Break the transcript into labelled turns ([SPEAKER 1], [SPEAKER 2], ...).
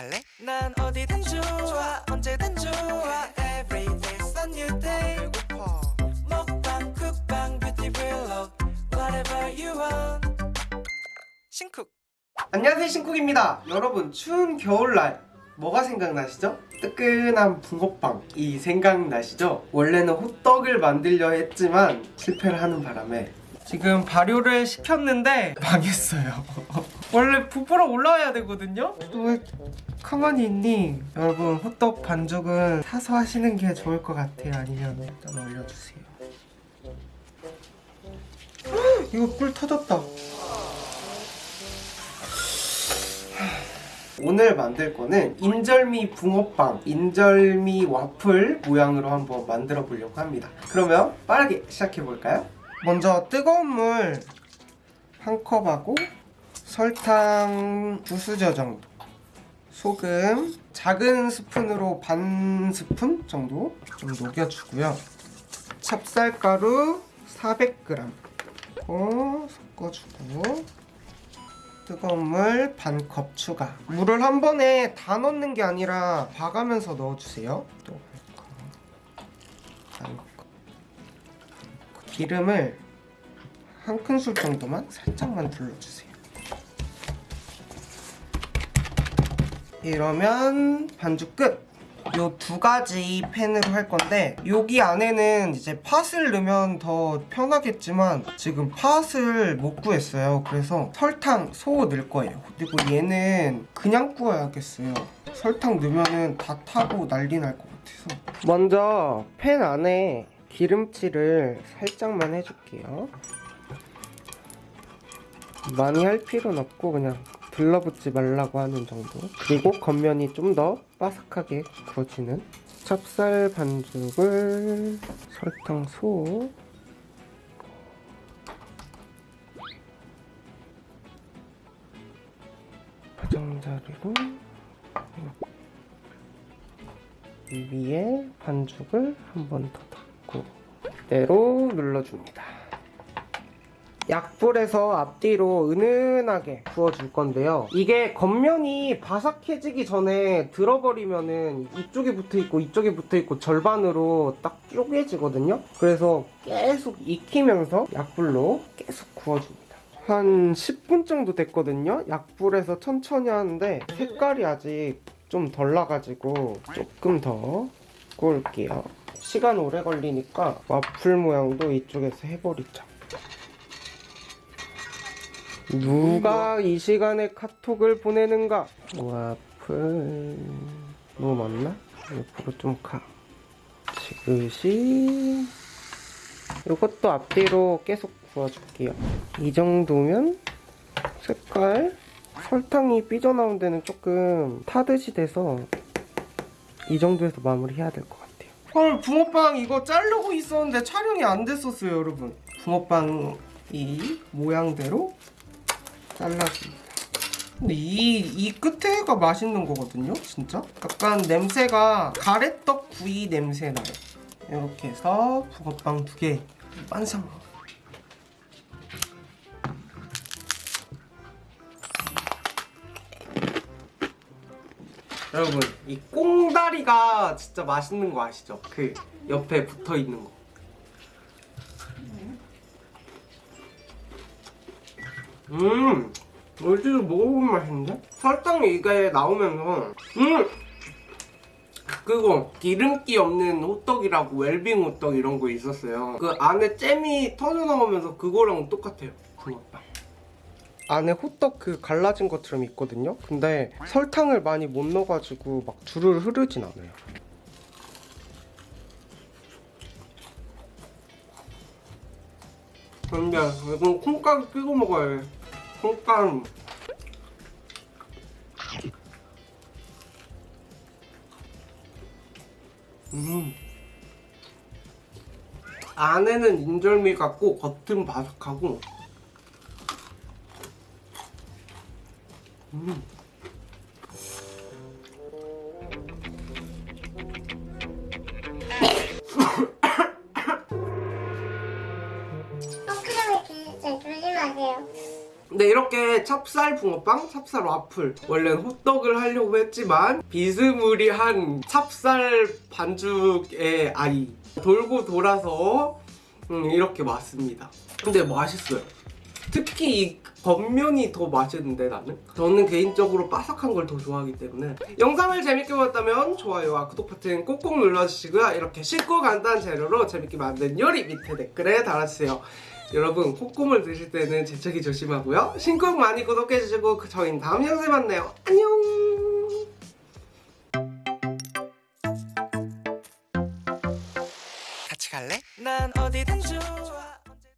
[SPEAKER 1] 갈래? 난 어디든 좋아 언제든 좋아 Every day's a new day 배고파 먹방 쿡방 뷰티 블록 Whatever you want 신쿡
[SPEAKER 2] 안녕하세요 신쿡입니다 여러분 추운 겨울날 뭐가 생각나시죠? 뜨끈한 붕어빵이 생각나시죠? 원래는 호떡을 만들려 했지만 실패를 하는 바람에 지금 발효를 시켰는데 망했어요 원래 부풀어 올라와야 되거든요? 왜 가만히 있니? 여러분 호떡 반죽은 사서 하시는 게 좋을 것 같아요 아니면 일단 올려주세요 헉, 이거 꿀 터졌다 오늘 만들 거는 인절미 붕어빵, 인절미 와플 모양으로 한번 만들어 보려고 합니다. 그러면 빠르게 시작해 볼까요? 먼저 뜨거운 물 한 컵하고 설탕 두 수저 정도 소금 작은 스푼으로 반 스푼 정도 좀 녹여주고요. 찹쌀가루 400g 어, 섞어주고. 뜨거운 물 반 컵 추가. 물을 한 번에 다 넣는 게 아니라 봐가면서 넣어주세요. 또. 기름을 한 큰술 정도만 살짝만 둘러주세요 이러면 반죽 끝! 요 두 가지 팬으로 할 건데 여기 안에는 이제 팥을 넣으면 더 편하겠지만 지금 팥을 못 구했어요. 그래서 설탕 소 넣을 거예요. 그리고 얘는 그냥 구워야겠어요. 설탕 넣으면 다 타고 난리 날 것 같아서. 먼저 팬 안에 기름칠을 살짝만 해줄게요. 많이 할 필요는 없고 그냥 들러붙지 말라고 하는 정도? 그리고 겉면이 좀 더 바삭하게 구워지는 찹쌀 반죽을 설탕 소. 포장자리로 이 위에 반죽을 한 번더 닫고 그대로 눌러줍니다 약불에서 앞뒤로 은은하게 구워줄 건데요. 이게 겉면이 바삭해지기 전에 들어버리면은 이쪽에 붙어있고 이쪽에 붙어있고 절반으로 딱 쪼개지거든요. 그래서 계속 익히면서 약불로 계속 구워줍니다. 한 10분 정도 됐거든요. 약불에서 천천히 하는데 색깔이 아직 좀 덜 나가지고 조금 더 구울게요. 시간 오래 걸리니까 와플 모양도 이쪽에서 해버리자. 누가 이 시간에 카톡을 보내는가? 와플 너무 많나? 옆으로 좀 가. 지그시 이것도 앞뒤로 계속 구워줄게요. 이 정도면 색깔 설탕이 삐져나온 데는 조금 타듯이 돼서 이 정도에서 마무리해야 될 것 같아요. 헐 붕어빵 이거 자르고 있었는데 촬영이 안 됐었어요 여러분. 붕어빵 이 모양대로 잘라줍니다. 근데 이, 이 끝에가 맛있는 거거든요, 진짜? 약간 냄새가 가래떡 구이 냄새 나요. 이렇게 해서 붕어빵 두 개 완성! 여러분, 이 꽁다리가 진짜 맛있는 거 아시죠? 그 옆에 붙어 있는 거. 음 어디서 먹어보면 맛있는데? 설탕이 이게 나오면서 음! 그거 기름기 없는 호떡이라고 웰빙 호떡 이런 거 있었어요. 그 안에 잼이 터져 나오면서 그거랑 똑같아요. 붕어빵 안에 호떡 그 갈라진 것처럼 있거든요? 근데 설탕을 많이 못 넣어가지고 막 줄을 흐르진 않아요. 근데 이건 콩가루 끼고 먹어야 돼 콩가루 음. 안에는 인절미 같고 겉은 바삭하고. 음 근데 이렇게 찹쌀 붕어빵, 찹쌀 와플. 원래는 호떡을 하려고 했지만 비스무리한 찹쌀 반죽의 아이 돌고 돌아서 음, 이렇게 왔습니다. 근데 맛있어요. 특히 이 겉면이 더 맛있는데 나는? 저는 개인적으로 바삭한 걸 더 좋아하기 때문에. 영상을 재밌게 보셨다면 좋아요와 구독 버튼 꼭꼭 눌러주시고요. 이렇게 쉽고 간단한 재료로 재밌게 만든 요리 밑에 댓글에 달아주세요 여러분 콧구멍 드실 때는 재채기 조심하고요. 신곡 많이 구독해주시고 그 저희는 다음 영상에 만나요. 안녕